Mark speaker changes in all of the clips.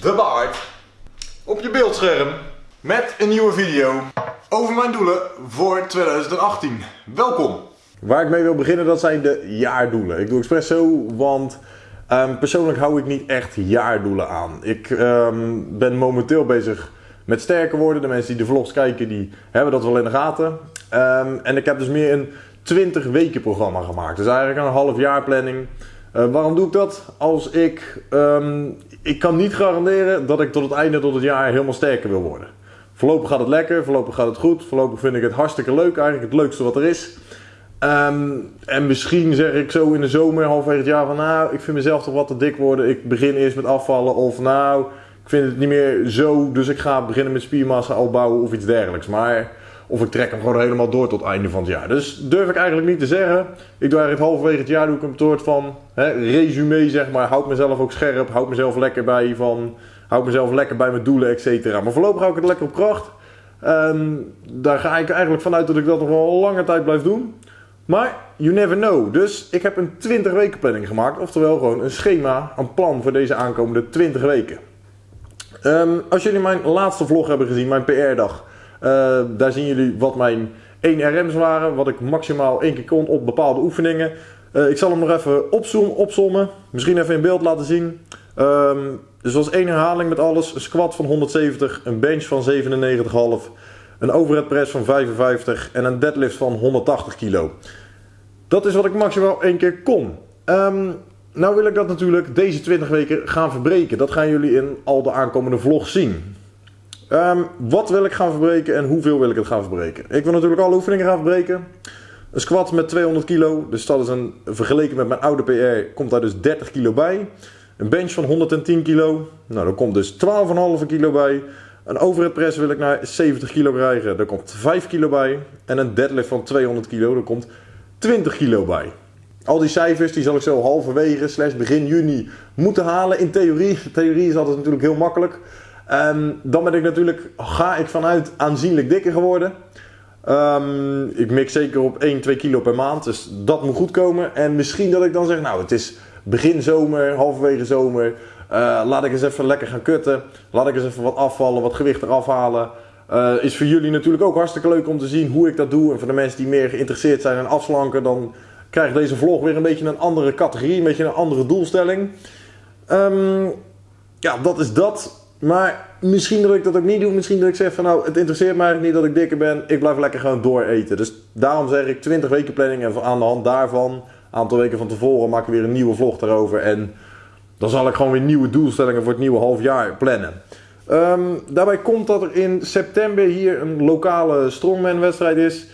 Speaker 1: de baard op je beeldscherm met een nieuwe video over mijn doelen voor 2018. Welkom!
Speaker 2: Waar ik mee wil beginnen, dat zijn de jaardoelen. Ik doe expres zo, want ehm, persoonlijk hou ik niet echt jaardoelen aan. Ik ehm, ben momenteel bezig met sterker worden. De mensen die de vlogs kijken, die hebben dat wel in de gaten. Ehm, en ik heb dus meer een 20 weken programma gemaakt. Dus eigenlijk een half jaar planning. Uh, waarom doe ik dat? Als ik, um, ik kan niet garanderen dat ik tot het einde tot het jaar helemaal sterker wil worden. Voorlopig gaat het lekker, voorlopig gaat het goed, voorlopig vind ik het hartstikke leuk, eigenlijk het leukste wat er is. Um, en misschien zeg ik zo in de zomer, halverwege het jaar van nou, ik vind mezelf toch wat te dik worden. Ik begin eerst met afvallen of nou, ik vind het niet meer zo, dus ik ga beginnen met spiermassa opbouwen of iets dergelijks. Maar of ik trek hem gewoon helemaal door tot het einde van het jaar. Dus durf ik eigenlijk niet te zeggen. Ik doe eigenlijk halverwege het jaar doe ik een soort van hè, resume zeg maar. Houd mezelf ook scherp. Houd mezelf lekker bij van... Houd mezelf lekker bij mijn doelen, et cetera. Maar voorlopig hou ik het lekker op kracht. Um, daar ga ik eigenlijk vanuit dat ik dat nog wel een lange tijd blijf doen. Maar you never know. Dus ik heb een 20 weken planning gemaakt. Oftewel gewoon een schema, een plan voor deze aankomende 20 weken. Um, als jullie mijn laatste vlog hebben gezien, mijn PR-dag uh, daar zien jullie wat mijn 1 RM's waren, wat ik maximaal één keer kon op bepaalde oefeningen. Uh, ik zal hem nog even opzoomen, opzommen, misschien even in beeld laten zien. Um, dus was één herhaling met alles, een squat van 170, een bench van 97,5, een overhead press van 55 en een deadlift van 180 kilo. Dat is wat ik maximaal één keer kon. Um, nou wil ik dat natuurlijk deze 20 weken gaan verbreken. Dat gaan jullie in al de aankomende vlogs zien. Um, wat wil ik gaan verbreken en hoeveel wil ik het gaan verbreken? Ik wil natuurlijk alle oefeningen gaan verbreken. Een squat met 200 kilo, dus dat is een, vergeleken met mijn oude PR, komt daar dus 30 kilo bij. Een bench van 110 kilo, nou daar komt dus 12,5 kilo bij. Een overhead press wil ik naar 70 kilo krijgen, daar komt 5 kilo bij. En een deadlift van 200 kilo, daar komt 20 kilo bij. Al die cijfers die zal ik zo halverwege, slash begin juni, moeten halen in theorie. Theorie is altijd natuurlijk heel makkelijk. Um, dan ben ik natuurlijk, ga ik vanuit aanzienlijk dikker geworden. Um, ik mik zeker op 1, 2 kilo per maand, dus dat moet goed komen. En misschien dat ik dan zeg, nou het is begin zomer, halverwege zomer. Uh, laat ik eens even lekker gaan kutten. Laat ik eens even wat afvallen, wat gewicht eraf halen. Uh, is voor jullie natuurlijk ook hartstikke leuk om te zien hoe ik dat doe. En voor de mensen die meer geïnteresseerd zijn in afslanken, dan krijgt deze vlog weer een beetje een andere categorie, een beetje een andere doelstelling. Um, ja, dat is dat. Maar misschien dat ik dat ook niet doe. Misschien dat ik zeg van nou, het interesseert mij eigenlijk niet dat ik dikker ben. Ik blijf lekker gewoon dooreten. Dus daarom zeg ik 20 weken planning. En aan de hand daarvan, een aantal weken van tevoren, maak ik weer een nieuwe vlog daarover. En dan zal ik gewoon weer nieuwe doelstellingen voor het nieuwe half jaar plannen. Um, daarbij komt dat er in september hier een lokale strongman wedstrijd is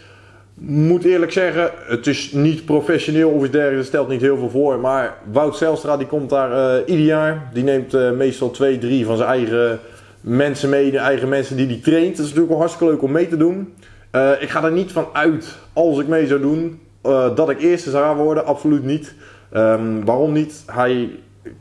Speaker 2: moet eerlijk zeggen, het is niet professioneel of iets dergelijks, stelt niet heel veel voor. Maar Wout Zelstra die komt daar uh, ieder jaar. Die neemt uh, meestal twee, drie van zijn eigen mensen mee, de eigen mensen die hij traint. Dat is natuurlijk wel hartstikke leuk om mee te doen. Uh, ik ga er niet van uit, als ik mee zou doen, dat ik eerste zou worden. Absoluut niet. Um, waarom niet? Hij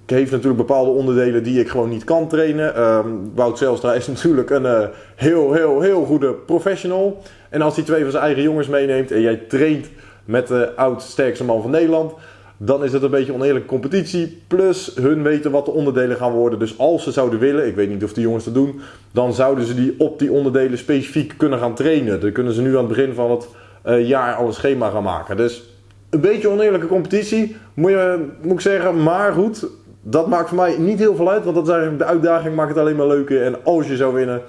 Speaker 2: heeft natuurlijk bepaalde onderdelen die ik gewoon niet kan trainen. Um, Wout Zelstra is natuurlijk een uh, heel, heel, heel goede professional. En als hij twee van zijn eigen jongens meeneemt en jij traint met de oud-sterkste man van Nederland, dan is het een beetje oneerlijke competitie. Plus hun weten wat de onderdelen gaan worden. Dus als ze zouden willen, ik weet niet of die jongens dat doen, dan zouden ze die op die onderdelen specifiek kunnen gaan trainen. Dan kunnen ze nu aan het begin van het uh, jaar al een schema gaan maken. Dus een beetje oneerlijke competitie, moet, je, moet ik zeggen. Maar goed, dat maakt voor mij niet heel veel uit. Want dat is eigenlijk de uitdaging, maakt het alleen maar leuker. En als je zou winnen,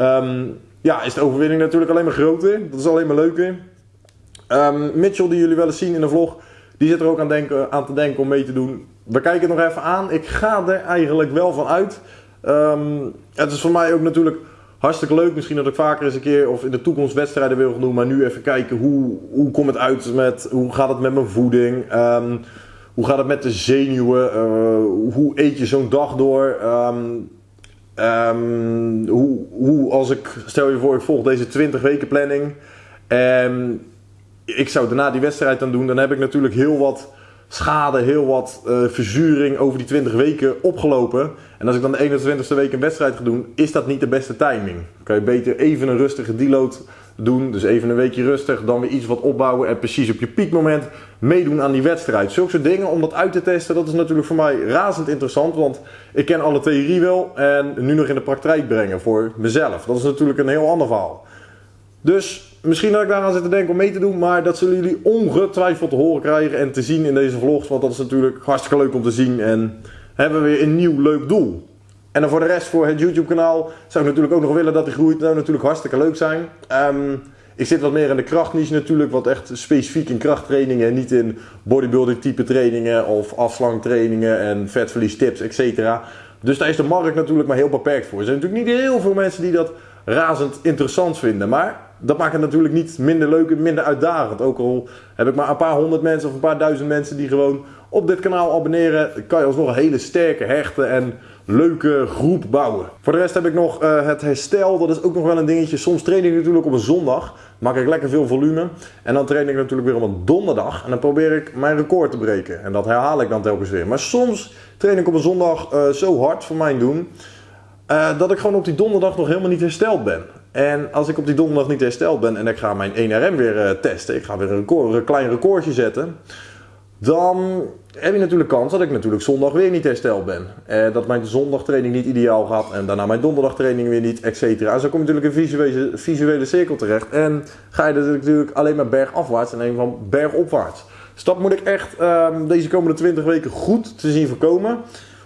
Speaker 2: um, ja, is de overwinning natuurlijk alleen maar groter. Dat is alleen maar leuker. Um, Mitchell, die jullie wel eens zien in de vlog, die zit er ook aan, denken, aan te denken om mee te doen. We kijken het nog even aan. Ik ga er eigenlijk wel van uit. Um, het is voor mij ook natuurlijk hartstikke leuk. Misschien dat ik vaker eens een keer of in de toekomst wedstrijden wil doen. Maar nu even kijken hoe, hoe komt het uit met, hoe gaat het met mijn voeding. Um, hoe gaat het met de zenuwen? Uh, hoe eet je zo'n dag door? Um, um, hoe, hoe, als ik, stel je voor, ik volg deze 20 weken planning. En ik zou daarna die wedstrijd dan doen. Dan heb ik natuurlijk heel wat schade, heel wat uh, verzuring over die 20 weken opgelopen. En als ik dan de 21ste week een wedstrijd ga doen, is dat niet de beste timing. Kan je beter even een rustige deload doen. Dus even een weekje rustig, dan weer iets wat opbouwen en precies op je piekmoment meedoen aan die wedstrijd. Zulke soort dingen om dat uit te testen, dat is natuurlijk voor mij razend interessant. Want ik ken alle theorie wel en nu nog in de praktijk brengen voor mezelf. Dat is natuurlijk een heel ander verhaal. Dus misschien dat ik daaraan zit te denken om mee te doen, maar dat zullen jullie ongetwijfeld te horen krijgen en te zien in deze vlogs. Want dat is natuurlijk hartstikke leuk om te zien en hebben we weer een nieuw leuk doel. En dan voor de rest, voor het YouTube kanaal, zou ik natuurlijk ook nog willen dat die groeit. Dat zou natuurlijk hartstikke leuk zijn. Ehm, ik zit wat meer in de krachtniche natuurlijk, wat echt specifiek in krachttrainingen en niet in bodybuilding type trainingen of afslangtrainingen en vetverlies tips, etc. Dus daar is de markt natuurlijk maar heel beperkt voor. Er zijn natuurlijk niet heel veel mensen die dat razend interessant vinden, maar dat maakt het natuurlijk niet minder leuk en minder uitdagend. Ook al heb ik maar een paar honderd mensen of een paar duizend mensen die gewoon op dit kanaal abonneren, kan je alsnog een hele sterke, hechte en leuke groep bouwen. Voor de rest heb ik nog uh, het herstel, dat is ook nog wel een dingetje. Soms train ik natuurlijk op een zondag, maak ik lekker veel volume. En dan train ik natuurlijk weer op een donderdag en dan probeer ik mijn record te breken. En dat herhaal ik dan telkens weer. Maar soms train ik op een zondag uh, zo hard voor mijn doen, uh, dat ik gewoon op die donderdag nog helemaal niet hersteld ben. En als ik op die donderdag niet hersteld ben en ik ga mijn 1RM weer testen, ik ga weer een, record, een klein recordje zetten dan heb je natuurlijk kans dat ik natuurlijk zondag weer niet hersteld ben. Eh, dat mijn zondagtraining niet ideaal gaat en daarna mijn donderdagtraining weer niet, et cetera. En zo kom je natuurlijk een visuele, visuele cirkel terecht. En ga je natuurlijk alleen maar bergafwaarts en een van bergopwaarts. Dus dat moet ik echt um, deze komende 20 weken goed te zien voorkomen.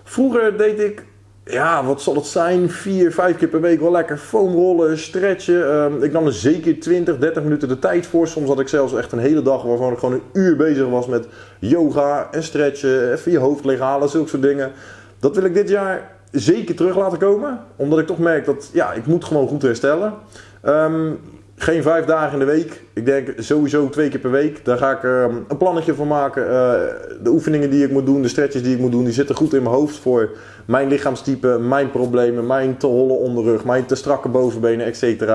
Speaker 2: Vroeger deed ik ja, wat zal het zijn? Vier, vijf keer per week wel lekker foamrollen, stretchen. Um, ik nam er zeker 20, 30 minuten de tijd voor. Soms had ik zelfs echt een hele dag waarvan ik gewoon een uur bezig was met yoga en stretchen. Even je hoofd leeghalen, zulke soort dingen. Dat wil ik dit jaar zeker terug laten komen. Omdat ik toch merk dat ja, ik moet gewoon goed herstellen. Um, geen vijf dagen in de week. Ik denk sowieso twee keer per week. Daar ga ik uh, een plannetje voor maken. Uh, de oefeningen die ik moet doen, de stretches die ik moet doen, die zitten goed in mijn hoofd voor mijn lichaamstype, mijn problemen, mijn te holle onderrug, mijn te strakke bovenbenen, etc.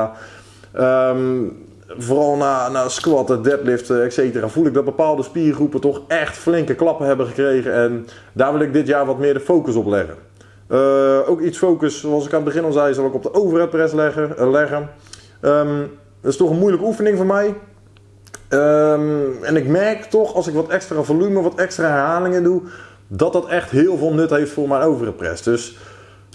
Speaker 2: Um, vooral na, na squatten, deadliften, etc. voel ik dat bepaalde spiergroepen toch echt flinke klappen hebben gekregen. En daar wil ik dit jaar wat meer de focus op leggen. Uh, ook iets focus, zoals ik aan het begin al zei, zal ik op de overhead press leggen. leggen. Um, dat is toch een moeilijke oefening voor mij. Um, en ik merk toch als ik wat extra volume, wat extra herhalingen doe, dat dat echt heel veel nut heeft voor mijn overpress. Dus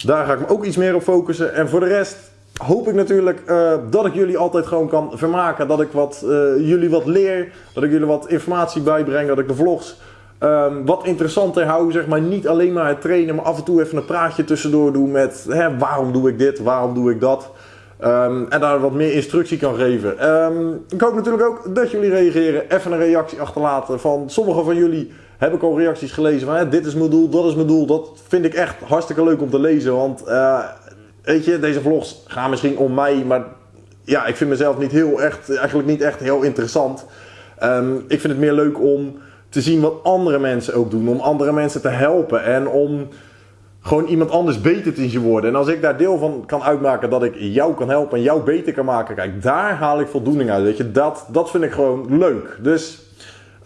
Speaker 2: daar ga ik me ook iets meer op focussen. En voor de rest hoop ik natuurlijk uh, dat ik jullie altijd gewoon kan vermaken. Dat ik wat, uh, jullie wat leer, dat ik jullie wat informatie bijbreng, dat ik de vlogs um, wat interessanter hou. Zeg maar niet alleen maar het trainen, maar af en toe even een praatje tussendoor doen met hè, waarom doe ik dit, waarom doe ik dat. Um, en daar wat meer instructie kan geven. Um, ik hoop natuurlijk ook dat jullie reageren. Even een reactie achterlaten. Van sommige van jullie heb ik al reacties gelezen van dit is mijn doel, dat is mijn doel. Dat vind ik echt hartstikke leuk om te lezen. Want uh, weet je, deze vlogs gaan misschien om mij. Maar ja, ik vind mezelf niet heel echt, eigenlijk niet echt heel interessant. Um, ik vind het meer leuk om te zien wat andere mensen ook doen. Om andere mensen te helpen. En om gewoon iemand anders beter te zien worden. En als ik daar deel van kan uitmaken dat ik jou kan helpen en jou beter kan maken, kijk, daar haal ik voldoening uit. Weet je, dat, dat vind ik gewoon leuk. Dus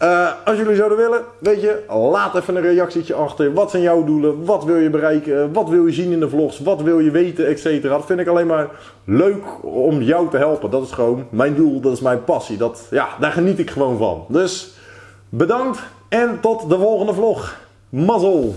Speaker 2: uh, als jullie zouden willen, weet je, laat even een reactietje achter. Wat zijn jouw doelen? Wat wil je bereiken? Wat wil je zien in de vlogs? Wat wil je weten? Etc. Dat vind ik alleen maar leuk om jou te helpen. Dat is gewoon mijn doel, dat is mijn passie. Dat, ja, daar geniet ik gewoon van. Dus bedankt en tot de volgende vlog. Mazzel!